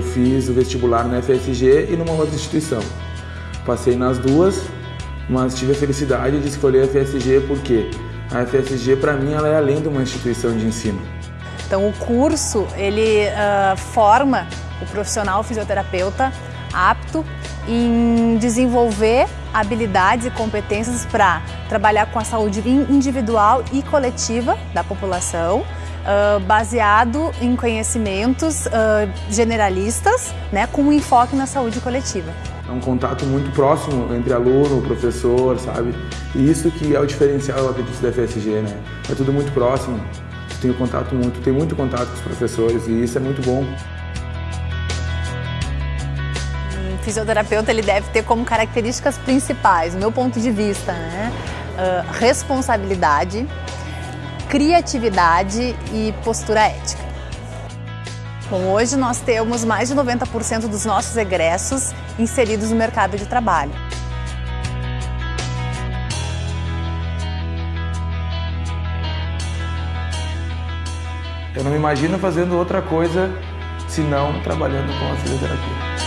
fiz o vestibular na FSG e numa outra instituição. Passei nas duas, mas tive a felicidade de escolher a FSG porque a FSG para mim ela é além de uma instituição de ensino. Então o curso ele uh, forma o profissional fisioterapeuta apto em desenvolver habilidades e competências para trabalhar com a saúde individual e coletiva da população, uh, baseado em conhecimentos uh, generalistas, né, com um enfoque na saúde coletiva. É um contato muito próximo entre aluno, professor, sabe? E isso que é o diferencial, eu acredito, da FSG, né? É tudo muito próximo. Tenho contato muito, tenho muito contato com os professores e isso é muito bom. Fisioterapeuta ele deve ter como características principais, do meu ponto de vista, né? Uh, responsabilidade, criatividade e postura ética. Bom, hoje nós temos mais de 90% dos nossos egressos inseridos no mercado de trabalho. Eu não me imagino fazendo outra coisa senão trabalhando com a fisioterapia.